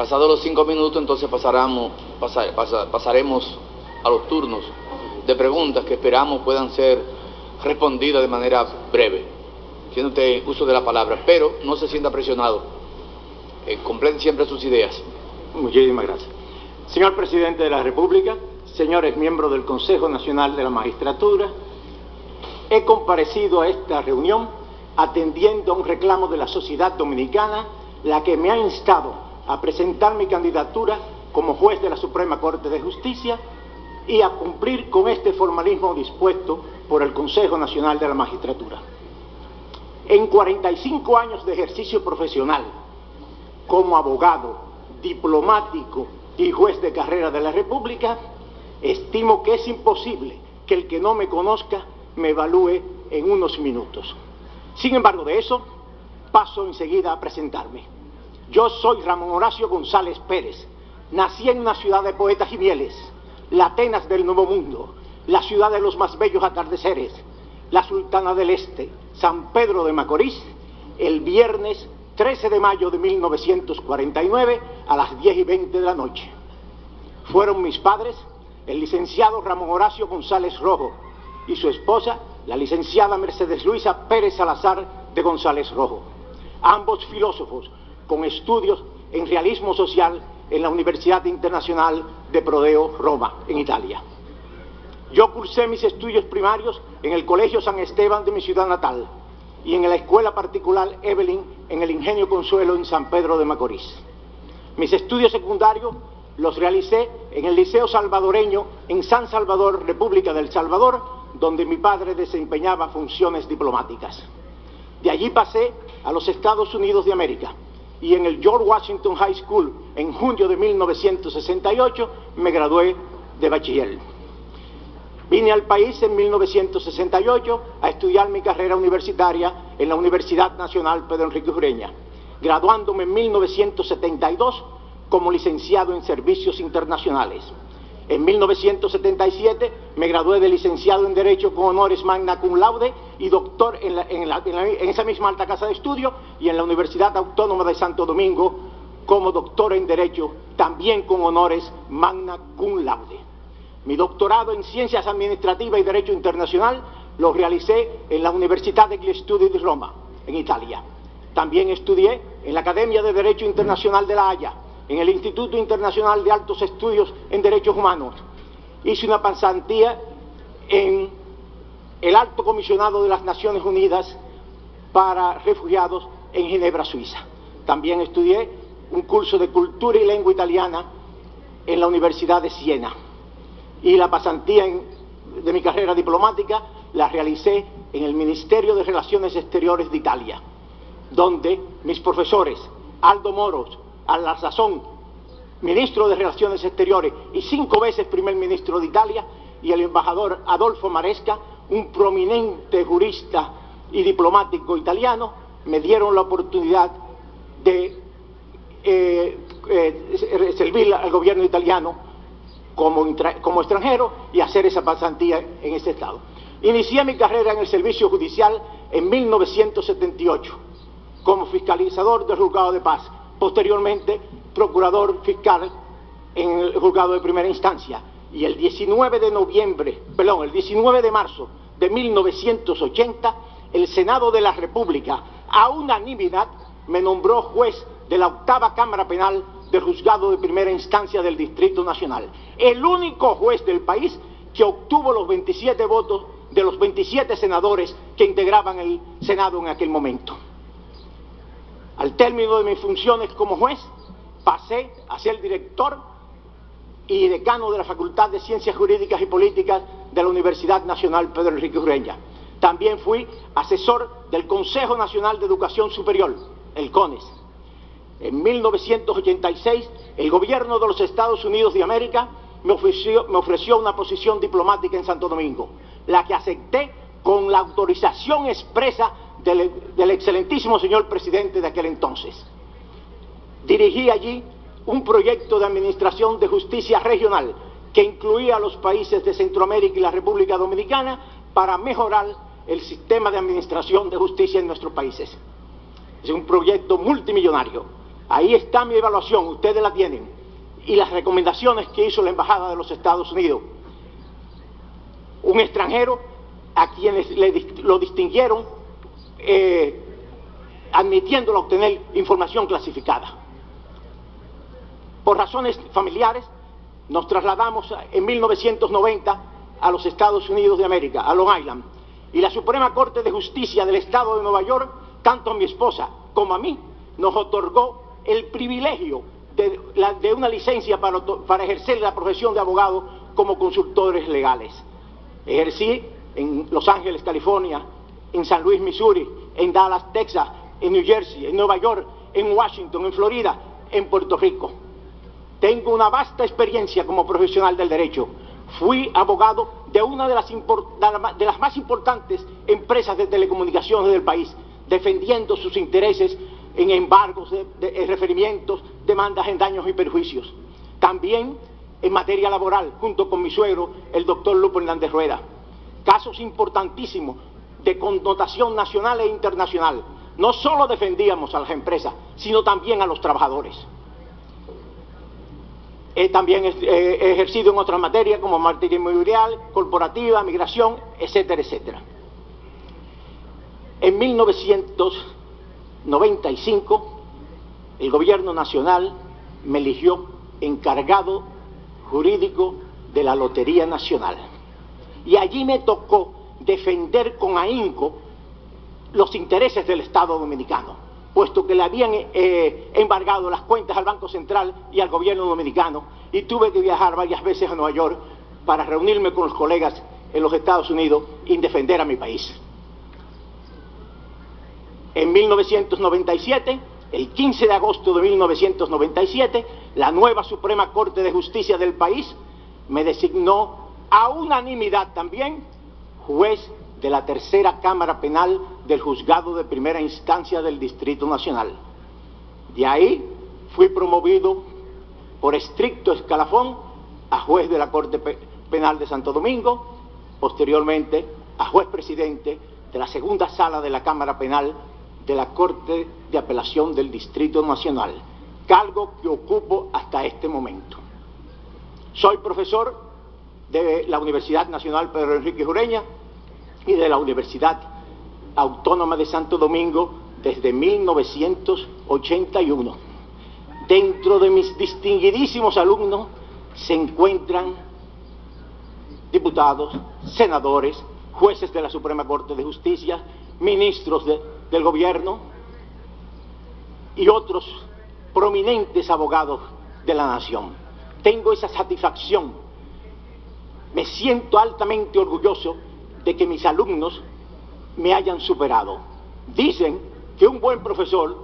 Pasados los cinco minutos, entonces pasaremos, pasar, pasa, pasaremos a los turnos de preguntas que esperamos puedan ser respondidas de manera breve, siendo usted uso de la palabra, pero no se sienta presionado. Eh, siempre sus ideas. Muchísimas gracias. Señor Presidente de la República, señores miembros del Consejo Nacional de la Magistratura, he comparecido a esta reunión atendiendo a un reclamo de la sociedad dominicana, la que me ha instado a presentar mi candidatura como juez de la Suprema Corte de Justicia y a cumplir con este formalismo dispuesto por el Consejo Nacional de la Magistratura. En 45 años de ejercicio profesional, como abogado, diplomático y juez de carrera de la República, estimo que es imposible que el que no me conozca me evalúe en unos minutos. Sin embargo, de eso paso enseguida a presentarme. Yo soy Ramón Horacio González Pérez. Nací en una ciudad de poetas y mieles, la Atenas del Nuevo Mundo, la ciudad de los más bellos atardeceres, la Sultana del Este, San Pedro de Macorís, el viernes 13 de mayo de 1949 a las 10 y 20 de la noche. Fueron mis padres, el licenciado Ramón Horacio González Rojo y su esposa, la licenciada Mercedes Luisa Pérez Salazar de González Rojo, ambos filósofos con estudios en realismo social en la Universidad Internacional de Prodeo, Roma, en Italia. Yo cursé mis estudios primarios en el Colegio San Esteban de mi ciudad natal y en la escuela particular Evelyn en el Ingenio Consuelo en San Pedro de Macorís. Mis estudios secundarios los realicé en el Liceo Salvadoreño en San Salvador, República del Salvador, donde mi padre desempeñaba funciones diplomáticas. De allí pasé a los Estados Unidos de América y en el George Washington High School en junio de 1968 me gradué de bachiller. Vine al país en 1968 a estudiar mi carrera universitaria en la Universidad Nacional Pedro Enrique Ureña, graduándome en 1972 como licenciado en Servicios Internacionales. En 1977 me gradué de licenciado en Derecho con honores magna cum laude y doctor en, la, esa misma alta casa de estudio y en la Universidad Autónoma de Santo Domingo como doctor en Derecho, también con honores magna cum laude. Mi doctorado en Ciencias Administrativas y Derecho Internacional lo realicé en la Universidad degli Studi di Roma, en Italia. También estudié en la Academia de Derecho Internacional de La Haya, en el Instituto Internacional de Altos Estudios en Derechos Humanos. Hice una pasantía en el Alto Comisionado de las Naciones Unidas para Refugiados en Ginebra, Suiza. También estudié un curso de Cultura y Lengua Italiana en la Universidad de Siena y la pasantía de mi carrera diplomática la realicé en el Ministerio de Relaciones Exteriores de Italia, donde mis profesores, Aldo Moros, a la sazón, ministro de Relaciones Exteriores y cinco veces primer ministro de Italia, y el embajador Adolfo Maresca, un prominente jurista y diplomático italiano, me dieron la oportunidad de eh, eh, servir al gobierno italiano como, como, extranjero y hacer esa pasantía en ese estado. Inicié mi carrera en el servicio judicial en 1978 como fiscalizador del juzgado de paz, posteriormente procurador fiscal en el juzgado de primera instancia y el 19 de noviembre, perdón, el 19 de marzo de 1980 el Senado de la República a unanimidad me nombró juez de la octava Cámara Penal del Juzgado de Primera Instancia del Distrito Nacional. El único juez del país que obtuvo los 27 votos de los 27 senadores que integraban el Senado en aquel momento. Al término de mis funciones como juez, pasé a ser director y decano de la Facultad de Ciencias Jurídicas y Políticas de la Universidad Nacional Pedro Enrique Ureña. También fui asesor del Consejo Nacional de Educación Superior, el CONES. En 1986, el gobierno de los Estados Unidos de América me ofreció, me ofreció una posición diplomática en Santo Domingo, la que acepté con la autorización expresa del, excelentísimo señor presidente de aquel entonces. Dirigí allí un proyecto de administración de justicia regional que incluía a los países de Centroamérica y la República Dominicana para mejorar el sistema de administración de justicia en nuestros países. Es un proyecto multimillonario. Ahí está mi evaluación, ustedes la tienen. Y las recomendaciones que hizo la Embajada de los Estados Unidos. Un extranjero a quienes lo distinguieron eh, admitiéndolo a obtener información clasificada. Por razones familiares, nos trasladamos en 1990 a los Estados Unidos de América, a Long Island, y la Suprema Corte de Justicia del Estado de Nueva York, tanto a mi esposa como a mí, nos otorgó el privilegio de, una licencia para, para ejercer la profesión de abogado como consultores legales. Ejercí en Los Ángeles, California, en San Luis, Missouri, en Dallas, Texas, en New Jersey, en Nueva York, en Washington, en Florida, en Puerto Rico. Tengo una vasta experiencia como profesional del derecho. Fui abogado de una de las, más importantes empresas de telecomunicaciones del país, defendiendo sus intereses en embargos, de, referimientos, demandas en daños y perjuicios. También en materia laboral, junto con mi suegro, el doctor Lupo Hernández Rueda. Casos importantísimos de connotación nacional e internacional. No solo defendíamos a las empresas, sino también a los trabajadores. He también ejercido en otras materias como materia inmobiliaria, corporativa, migración, etcétera, etcétera. En 1995, el gobierno nacional me eligió encargado jurídico de la Lotería Nacional. Y allí me tocó defender con ahínco los intereses del Estado dominicano, puesto que le habían eh, embargado las cuentas al Banco Central y al gobierno dominicano, y tuve que viajar varias veces a Nueva York para reunirme con los colegas en los Estados Unidos y defender a mi país. En 1997, el 15 de agosto de 1997, la nueva Suprema Corte de Justicia del país me designó a unanimidad también juez de la tercera Cámara Penal del Juzgado de Primera Instancia del Distrito Nacional. De ahí fui promovido por estricto escalafón a juez de la Corte Penal de Santo Domingo, posteriormente a juez presidente de la segunda sala de la Cámara Penal de la Corte de Apelación del Distrito Nacional, cargo que ocupo hasta este momento. Soy profesor de la Universidad Nacional Pedro Enrique Jureña y de la Universidad Autónoma de Santo Domingo desde 1981. Dentro de mis distinguidísimos alumnos se encuentran diputados, senadores, jueces de la Suprema Corte de Justicia, ministros del gobierno y otros prominentes abogados de la nación. Tengo esa satisfacción me siento altamente orgulloso de que mis alumnos me hayan superado. Dicen que un buen profesor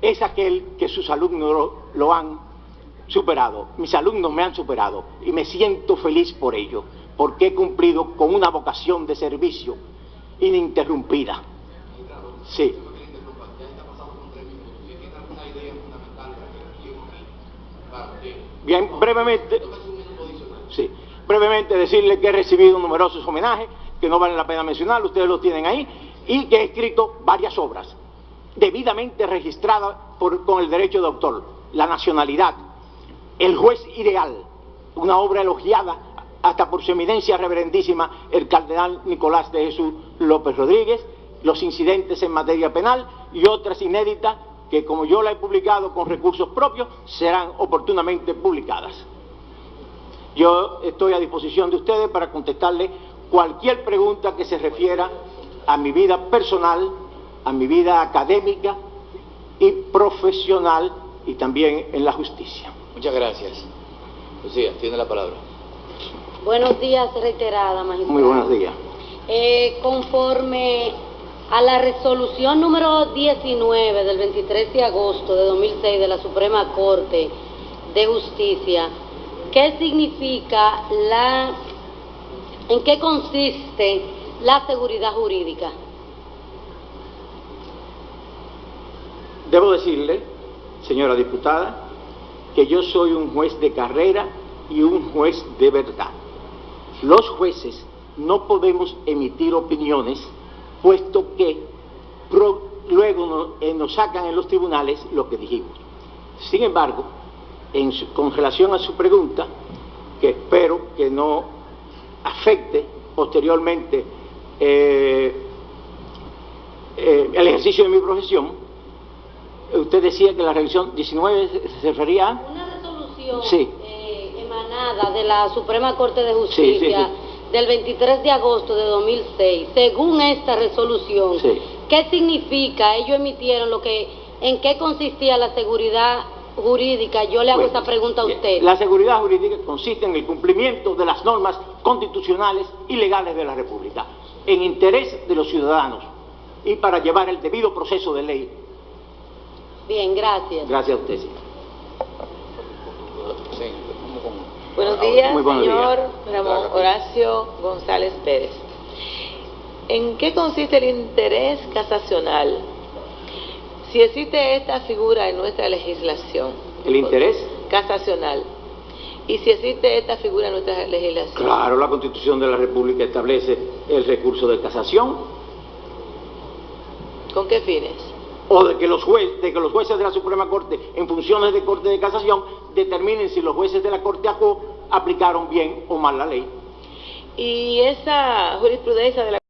es aquel que sus alumnos lo, han superado. Mis alumnos me han superado y me siento feliz por ello, porque he cumplido con una vocación de servicio ininterrumpida. Sí. Bien, brevemente. Sí. Brevemente decirle que he recibido numerosos homenajes, que no vale la pena mencionar, ustedes los tienen ahí, y que he escrito varias obras, debidamente registradas con el derecho de autor, La nacionalidad, El juez ideal, una obra elogiada hasta por su eminencia reverendísima el cardenal Nicolás de Jesús López Rodríguez, los incidentes en materia penal y otras inéditas que como yo la he publicado con recursos propios serán oportunamente publicadas. Yo estoy a disposición de ustedes para contestarle cualquier pregunta que se refiera a mi vida personal, a mi vida académica y profesional y también en la justicia. Muchas gracias. Lucía, tiene la palabra. Buenos días, reiterada, magistrado. Muy buenos días. Eh, conforme a la resolución número 19 del 23 de agosto de 2006 de la Suprema Corte de Justicia, ¿Qué significa la, en qué consiste la seguridad jurídica? Debo decirle, señora diputada, que yo soy un juez de carrera y un juez de verdad. Los jueces no podemos emitir opiniones puesto que luego eh, nos sacan en los tribunales lo que dijimos. Sin embargo, en su- con relación a su pregunta, que espero que no afecte posteriormente eh, eh, el ejercicio de mi profesión, usted decía que la revisión 19 se- refería a... Una resolución Sí. eh, emanada de la Suprema Corte de Justicia sí, del 23 de agosto de 2006. Según esta resolución. ¿qué significa? Ellos emitieron lo que, en qué consistía la seguridad jurídica. Yo le hago Bueno, esa pregunta a usted. La seguridad jurídica consiste en el cumplimiento de las normas constitucionales y legales de la República, en interés de los ciudadanos y para llevar el debido proceso de ley. Bien, gracias. Gracias a usted. señor. Sí, Buenos ahora. días, Muy buenos señor días. Ramón Horacio González Pérez. ¿En qué consiste el interés casacional? Si existe esta figura en nuestra legislación. ¿El interés? Casacional. Y si existe esta figura en nuestra legislación. Claro, la Constitución de la República establece el recurso de casación ¿Con qué fines? o de que los jueces, de que los jueces de la Suprema Corte, en funciones de Corte de Casación, determinen si los jueces de la Corte ACO aplicaron bien o mal la ley. Y esa jurisprudencia de la